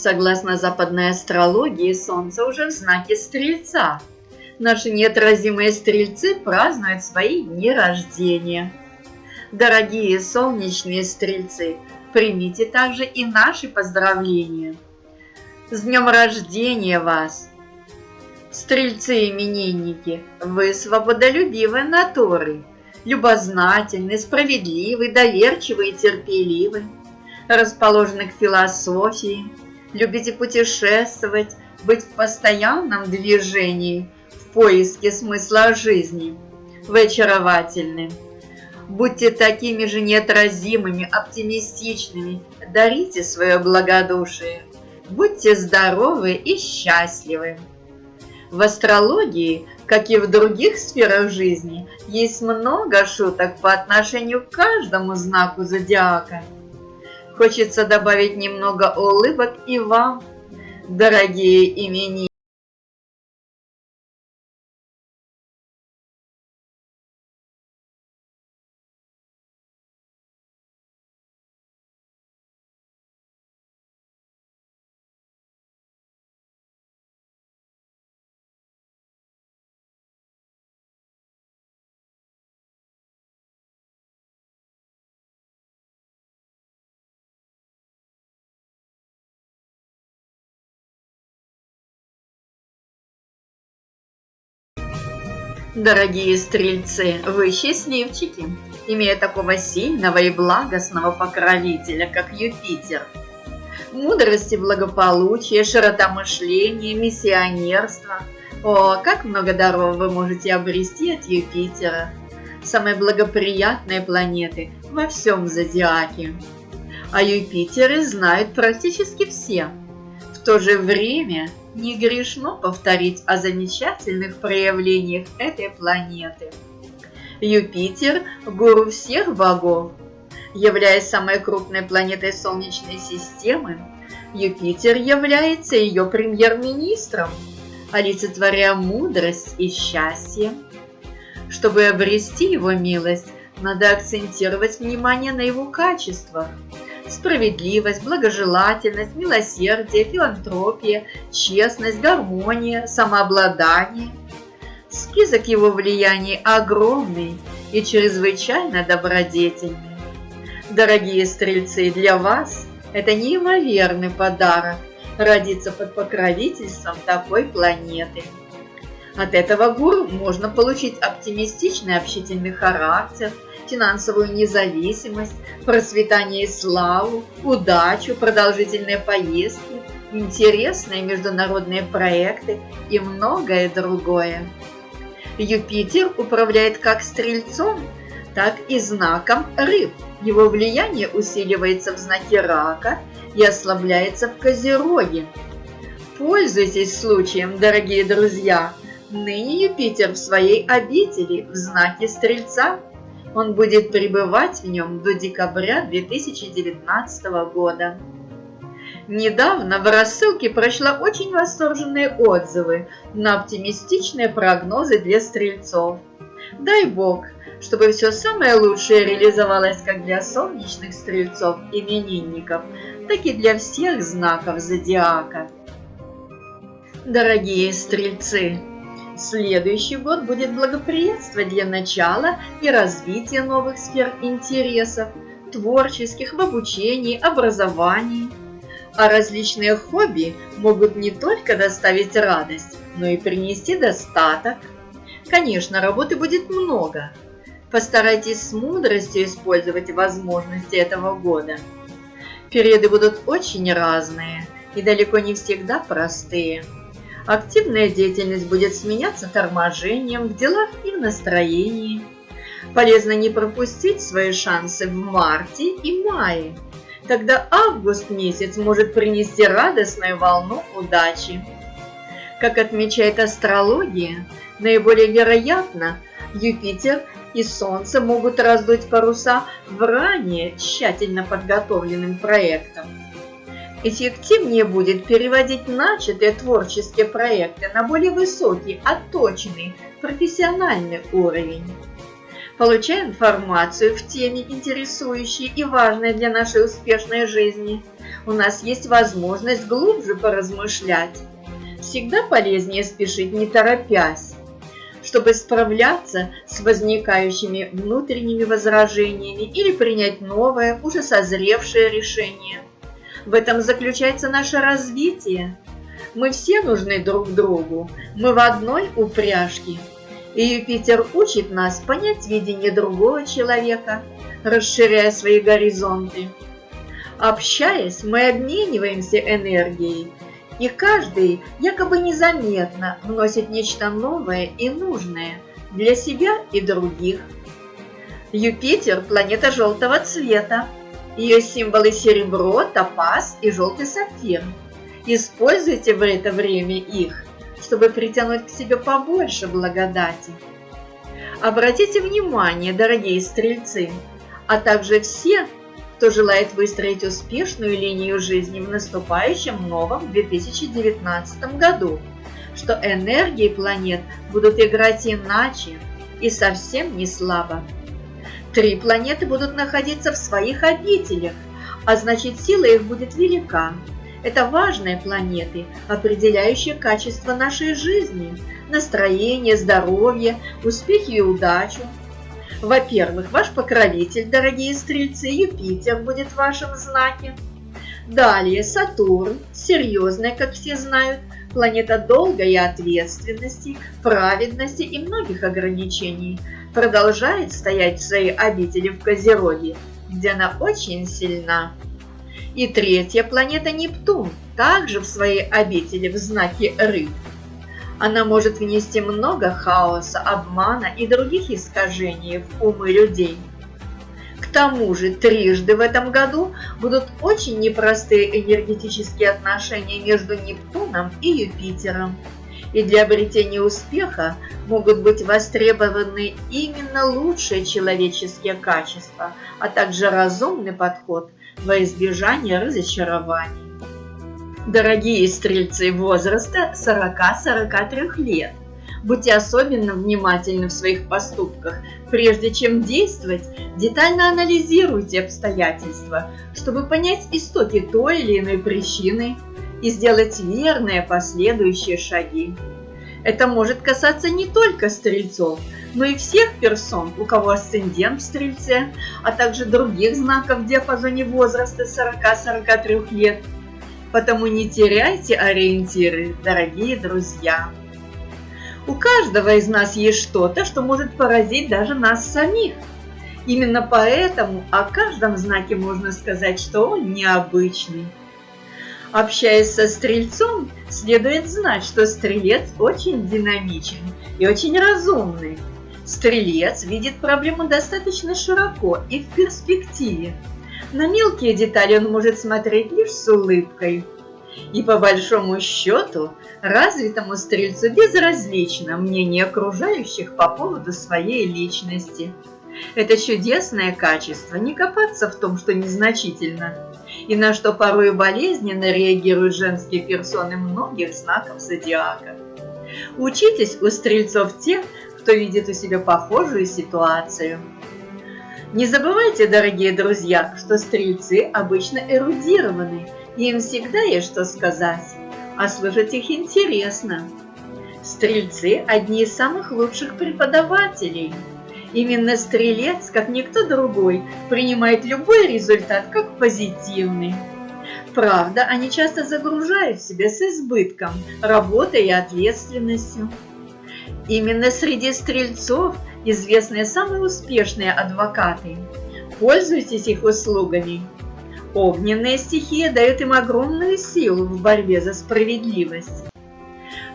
Согласно западной астрологии, Солнце уже в знаке Стрельца. Наши неотразимые стрельцы празднуют свои дни рождения. Дорогие солнечные стрельцы, примите также и наши поздравления. С днем рождения вас! Стрельцы-именинники, вы свободолюбивые натуры, любознательны, справедливы, доверчивы и терпеливы, расположены к философии, любите путешествовать, быть в постоянном движении, в поиске смысла жизни. Вы очаровательны. Будьте такими же неотразимыми, оптимистичными, дарите свое благодушие. Будьте здоровы и счастливы. В астрологии, как и в других сферах жизни, есть много шуток по отношению к каждому знаку зодиака. Хочется добавить немного улыбок и вам, дорогие именинники. Дорогие стрельцы, вы счастливчики, имея такого сильного и благостного покровителя, как Юпитер. Мудрость и благополучие, широта мышления, миссионерство. О, как много даров вы можете обрести от Юпитера. Самой благоприятной планеты во всем зодиаке. А Юпитеры знают практически все. В то же время не грешно повторить о замечательных проявлениях этой планеты. Юпитер – гуру всех богов. Являясь самой крупной планетой Солнечной системы, Юпитер является ее премьер-министром, олицетворяя мудрость и счастье. Чтобы обрести его милость, надо акцентировать внимание на его качествах – справедливость, благожелательность, милосердие, филантропия, честность, гармония, самообладание. Список его влияний огромный и чрезвычайно добродетельный. Дорогие стрельцы, для вас это неимоверный подарок родиться под покровительством такой планеты. От этого гуру можно получить оптимистичный общительный характер – финансовую независимость, процветание и славу, удачу, продолжительные поездки, интересные международные проекты и многое другое. Юпитер управляет как стрельцом, так и знаком рыб. Его влияние усиливается в знаке рака и ослабляется в козероге. Пользуйтесь случаем, дорогие друзья! Ныне Юпитер в своей обители в знаке Стрельца он будет пребывать в нем до декабря 2019 года. Недавно в рассылке прошла очень восторженные отзывы на оптимистичные прогнозы для стрельцов. Дай бог, чтобы все самое лучшее реализовалось как для солнечных стрельцов именинников, так и для всех знаков зодиака. Дорогие стрельцы, Следующий год будет благоприятствовать для начала и развития новых сфер интересов, творческих в обучении, образовании. А различные хобби могут не только доставить радость, но и принести достаток. Конечно, работы будет много. Постарайтесь с мудростью использовать возможности этого года. Периоды будут очень разные и далеко не всегда простые. Активная деятельность будет сменяться торможением в делах и в настроении. Полезно не пропустить свои шансы в марте и мае. Тогда август месяц может принести радостную волну удачи. Как отмечает астрология, наиболее вероятно, Юпитер и Солнце могут раздуть паруса в ранее тщательно подготовленным проектам. Эффективнее будет переводить начатые творческие проекты на более высокий, отточенный, профессиональный уровень. Получая информацию в теме, интересующей и важной для нашей успешной жизни, у нас есть возможность глубже поразмышлять. Всегда полезнее спешить не торопясь, чтобы справляться с возникающими внутренними возражениями или принять новое, уже созревшее решение. В этом заключается наше развитие. Мы все нужны друг другу, мы в одной упряжке. И Юпитер учит нас понять видение другого человека, расширяя свои горизонты. Общаясь, мы обмениваемся энергией, и каждый якобы незаметно вносит нечто новое и нужное для себя и других. Юпитер – планета желтого цвета. Ее символы серебро, топаз и желтый сапфир. Используйте в это время их, чтобы притянуть к себе побольше благодати. Обратите внимание, дорогие стрельцы, а также все, кто желает выстроить успешную линию жизни в наступающем новом 2019 году, что энергии планет будут играть иначе и совсем не слабо. Три планеты будут находиться в своих обителях, а значит сила их будет велика. Это важные планеты, определяющие качество нашей жизни, настроение, здоровье, успехи и удачу, во-первых, ваш покровитель, дорогие стрельцы, Юпитер будет в вашем знаке. Далее Сатурн, серьезная, как все знают, планета долга и ответственности, праведности и многих ограничений, продолжает стоять в своей обители в Козероге, где она очень сильна. И третья планета Нептун, также в своей обители в знаке Рыб, она может внести много хаоса, обмана и других искажений в умы людей. К тому же трижды в этом году будут очень непростые энергетические отношения между Нептуном и Юпитером. И для обретения успеха могут быть востребованы именно лучшие человеческие качества, а также разумный подход во избежание разочарований дорогие стрельцы возраста 40-43 лет. Будьте особенно внимательны в своих поступках. Прежде чем действовать, детально анализируйте обстоятельства, чтобы понять истоки той или иной причины и сделать верные последующие шаги. Это может касаться не только стрельцов, но и всех персон, у кого асцендент в стрельце, а также других знаков в диапазоне возраста 40-43 лет – Потому не теряйте ориентиры, дорогие друзья. У каждого из нас есть что-то, что может поразить даже нас самих. Именно поэтому о каждом знаке можно сказать, что он необычный. Общаясь со стрельцом, следует знать, что стрелец очень динамичен и очень разумный. Стрелец видит проблему достаточно широко и в перспективе, на мелкие детали он может смотреть лишь с улыбкой. И по большому счету, развитому стрельцу безразлично мнение окружающих по поводу своей личности. Это чудесное качество не копаться в том, что незначительно, и на что порой болезненно реагируют женские персоны многих знаков зодиака. Учитесь у стрельцов тех, кто видит у себя похожую ситуацию – не забывайте, дорогие друзья, что стрельцы обычно эрудированы, им всегда есть что сказать, а слушать их интересно. Стрельцы – одни из самых лучших преподавателей. Именно стрелец, как никто другой, принимает любой результат как позитивный. Правда, они часто загружают себя с избытком, работой и ответственностью. Именно среди стрельцов известные самые успешные адвокаты. Пользуйтесь их услугами. Огненная стихия дает им огромную силу в борьбе за справедливость.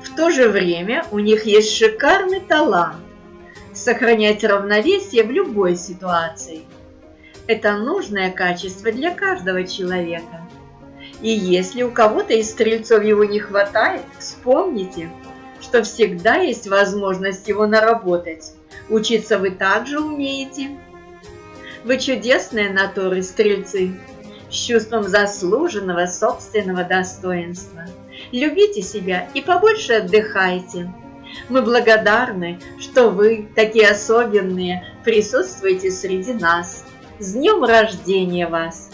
В то же время у них есть шикарный талант сохранять равновесие в любой ситуации. Это нужное качество для каждого человека. И если у кого-то из стрельцов его не хватает, вспомните, что всегда есть возможность его наработать. Учиться вы также умеете. Вы чудесные натуры, стрельцы, с чувством заслуженного собственного достоинства. Любите себя и побольше отдыхайте. Мы благодарны, что вы, такие особенные, присутствуете среди нас. С днем рождения вас!